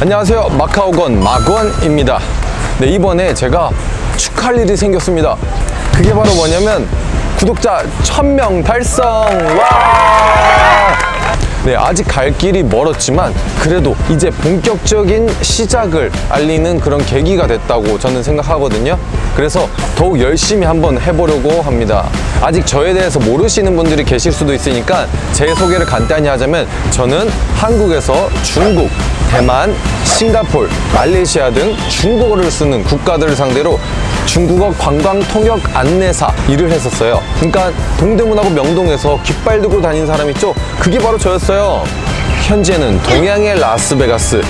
안녕하세요. 마카오건 마건입니다. 네 이번에 제가 축하할 일이 생겼습니다. 그게 바로 뭐냐면 구독자 1000명 달성! 와! 네 아직 갈 길이 멀었지만 그래도 이제 본격적인 시작을 알리는 그런 계기가 됐다고 저는 생각하거든요. 그래서 더욱 열심히 한번 해보려고 합니다. 아직 저에 대해서 모르시는 분들이 계실 수도 있으니까 제 소개를 간단히 하자면 저는 한국에서 중국, 대만, 싱가폴, 말레이시아 등 중국어를 쓰는 국가들을 상대로 중국어 관광 통역 안내사 일을 했었어요. 그러니까 동대문하고 명동에서 깃발 들고 다니는 사람 있죠? 그게 바로 저였어요. 현재는 동양의 라스베가스,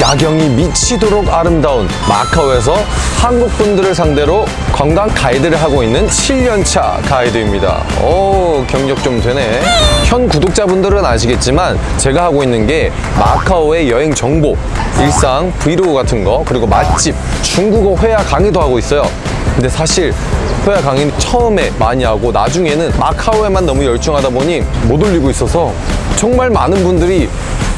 야경이 미치도록 아름다운 마카오에서 한국 분들을 상대로 관광 가이드를 하고 있는 7년차 가이드입니다. 오, 경력 좀 되네. 현 구독자분들은 아시겠지만 제가 하고 있는 게 마카오의 여행 정보, 일상, 브이로그 같은 거, 그리고 맛집, 중국어 회화 강의도 하고 있어요. 근데 사실 회화 강의는 처음에 많이 하고 나중에는 마카오에만 너무 열중하다 보니 못 올리고 있어서 정말 많은 분들이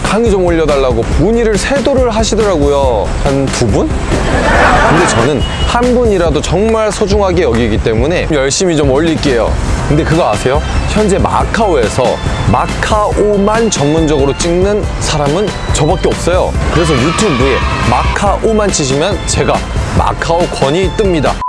강의 좀 올려달라고 문의를 세도를 하시더라고요. 한 두 분? 근데 저는 한 분이라도 정말 소중하게 여기기 때문에 열심히 좀 올릴게요. 근데 그거 아세요? 현재 마카오에서 마카오만 전문적으로 찍는 사람은 저밖에 없어요. 그래서 유튜브에 마카오만 치시면 제가 마카오 권이 뜹니다.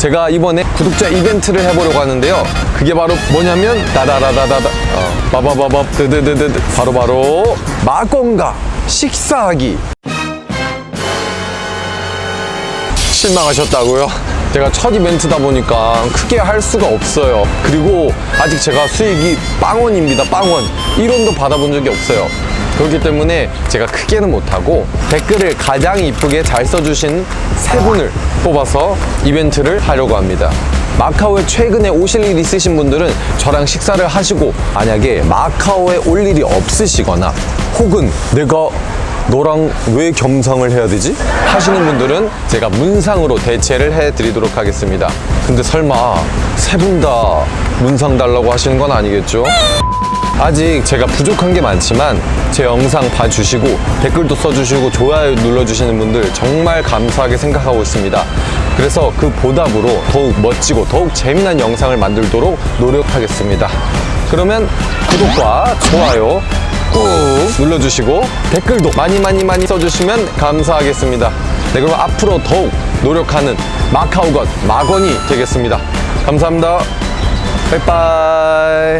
제가 이번에 구독자 이벤트를 해보려고 하는데요. 그게 바로 뭐냐면 다다다다다다 어, 바바바밥 드드드드 바로바로 마건가 식사하기 실망하셨다고요? 제가 첫 이벤트다 보니까 크게 할 수가 없어요. 그리고 아직 제가 수익이 빵원입니다. 빵원. 1원도 받아본 적이 없어요. 그렇기 때문에 제가 크게는 못하고 댓글을 가장 이쁘게 잘 써주신 세 분을 뽑아서 이벤트를 하려고 합니다. 마카오에 최근에 오실 일 있으신 분들은 저랑 식사를 하시고 만약에 마카오에 올 일이 없으시거나 혹은 내가 너랑 왜 겸상을 해야 되지? 하시는 분들은 제가 문상으로 대체를 해드리도록 하겠습니다. 근데 설마 세 분 다 문상 달라고 하시는 건 아니겠죠? 아직 제가 부족한 게 많지만 제 영상 봐주시고 댓글도 써주시고 좋아요 눌러주시는 분들 정말 감사하게 생각하고 있습니다. 그래서 그 보답으로 더욱 멋지고 더욱 재미난 영상을 만들도록 노력하겠습니다. 그러면 구독과 좋아요 꾹 눌러주시고 댓글도 많이 많이 많이 써주시면 감사하겠습니다. 네, 그럼 앞으로 더욱 노력하는 마카오건 마건이 되겠습니다. 감사합니다. 빠이빠이.